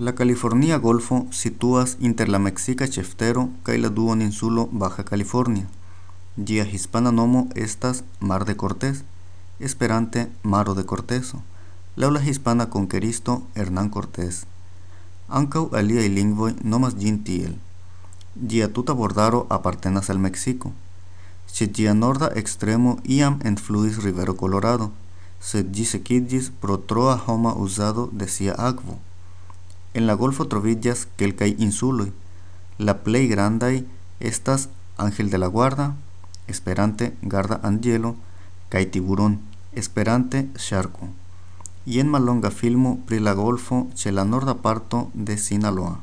La California Golfo situas inter la Mexica ĉeftero kaj la duoninsulo Baja California. Ĝia hispana nomo estas Mar de Cortés, esperante Maro de Corteso, laŭ la hispana konkeristo Hernán Cortés. Ankaŭ aliaj lingvoj nomas ĝin tiel. Ĝia tuta bordaro apartenas al Meksiko. Ĉe ĝia norda ekstremo iam enfluis rivero Colorado, sed ĝi sekiĝis pro troa homa uzado de sia. En la golfo troviĝas kelkaj insuloj. La plej grandaj estas Ángel de la Guarda, esperante Garda Anĝelo, kaj Tiburon, esperante ŝarko. Jen mallonga filmo pri la golfo ĉe la norda parto de Sinaloa.